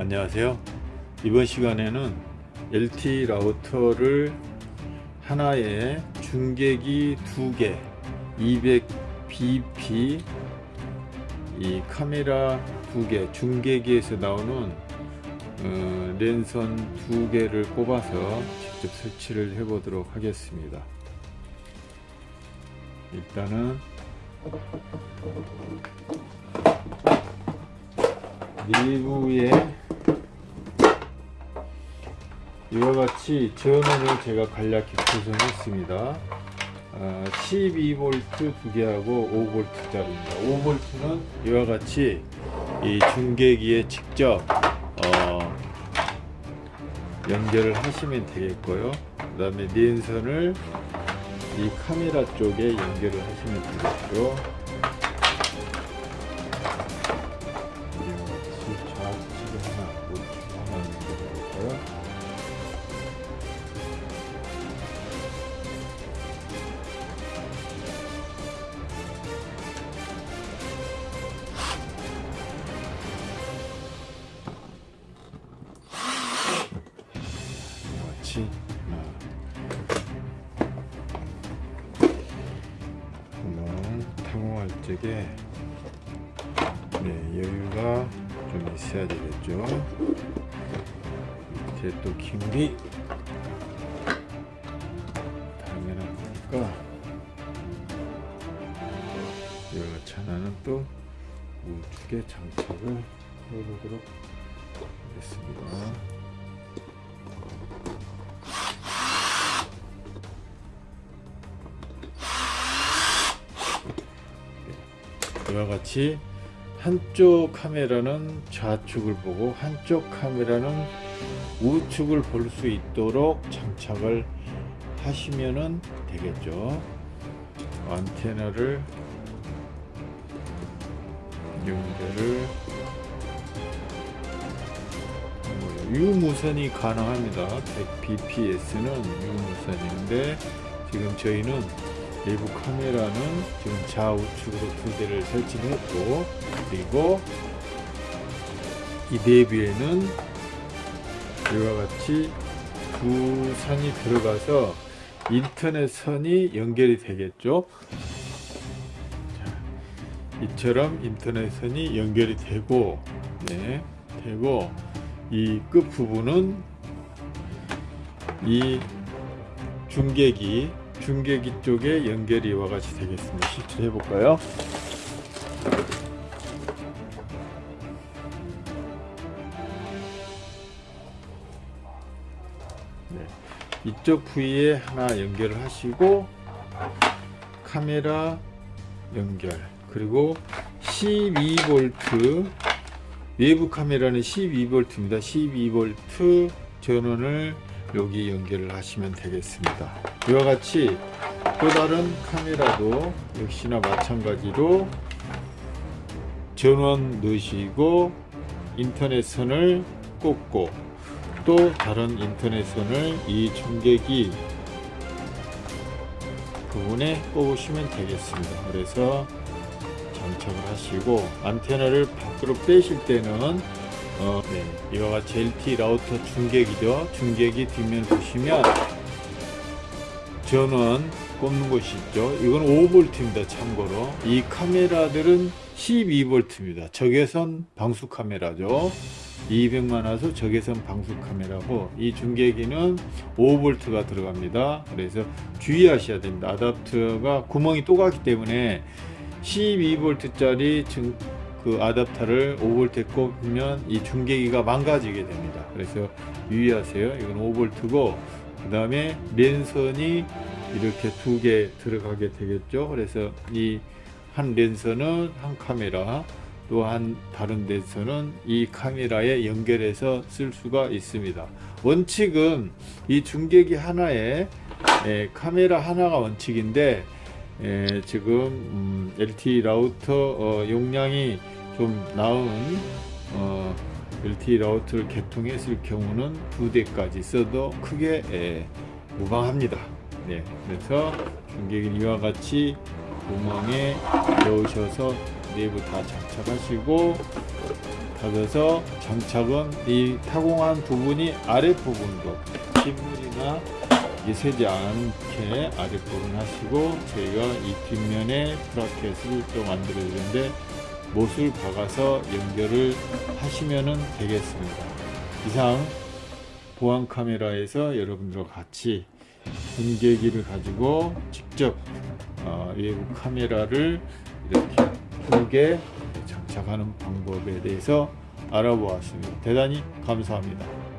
안녕하세요. 이번 시간에는 LT 라우터를 하나에 중계기 두개 200bp 이 카메라 두 개 중계기에서 나오는 어, 랜선 두 개를 꼽아서 직접 설치를 해 보도록 하겠습니다. 일단은 내부에 이와 같이 전원을 제가 간략히 구성했습니다. 어, 12V 두 개하고 5V짜리입니다. 5V는 이와 같이 이 중계기에 직접 어, 연결을 하시면 되겠고요. 그 다음에 랜선을 이 카메라 쪽에 연결을 하시면 되겠고 탐험할 적에 네, 여유가 좀 있어야 되겠죠? 이제 또 힘이 당연한 거니까? 하나는 또 우측에 장착을 해보도록 하겠습니다 이와 같이 한쪽 카메라는 좌측을 보고 한쪽 카메라는 우측을 볼 수 있도록 장착을 하시면 되겠죠. 안테나를 연결을 유무선이 가능합니다. 100bps는 유무선인데 지금 저희는 내부 카메라는 지금 좌우측으로 두 대를 설치를 했고 그리고 이 내부에는 이와 같이 두 선이 들어가서 인터넷 선이 연결이 되겠죠? 자, 이처럼 인터넷 선이 연결이 되고 네, 되고 이 끝 부분은 이 중계기 중계기 쪽에 연결이 이와 같이 되겠습니다. 실제 해볼까요? 네. 이쪽 부위에 하나 연결을 하시고 카메라 연결 그리고 12V 외부 카메라는 12V입니다. 12V 전원을 여기 연결을 하시면 되겠습니다. 이와 같이 또 다른 카메라도 역시나 마찬가지로 전원 넣으시고 인터넷선을 꽂고 또 다른 인터넷선을 이 중계기 부분에 꽂으시면 되겠습니다. 그래서 장착을 하시고 안테나를 밖으로 빼실 때는 어, 네, 이와 같이 LT 라우터 중계기죠. 중계기 뒷면 보시면 전원 꼽는 곳이 있죠. 이건 5V입니다. 참고로 이 카메라들은 12V입니다. 적외선 방수 카메라죠. 200만 화소 적외선 방수 카메라고 이 중계기는 5V가 들어갑니다. 그래서 주의하셔야 됩니다. 아답터가 구멍이 또 가기 때문에 12V짜리 그 아답터를 5V에 꼽으면 이 중계기가 망가지게 됩니다. 그래서 유의하세요. 이건 5V고 그 다음에 랜선이 이렇게 두 개 들어가게 되겠죠. 그래서 이 한 랜선은 한 카메라 또한 다른 랜선은 이 카메라에 연결해서 쓸 수가 있습니다. 원칙은 이 중계기 하나에 에, 카메라 하나가 원칙인데 에, 지금 음, LTE 라우터 어, 용량이 좀 나은 어, LTE 라우터를 개통했을 경우는 두 대까지 써도 크게 에, 무방합니다. 네, 그래서 중계기 이와 같이 구멍에 넣으셔서 내부 다 장착하시고 잡아서 장착은 이 타공한 부분이 아랫부분으로 빗물이나 이게 새지 않게 아랫부분 하시고 저희가 이 뒷면에 브라켓을 또 만들어야 되는데 못을 박아서 연결을 하시면 되겠습니다. 이상 보안 카메라에서 여러분들과 같이 분계기를 가지고 직접 어, 외부 카메라를 이렇게 크게 장착하는 방법에 대해서 알아보았습니다. 대단히 감사합니다.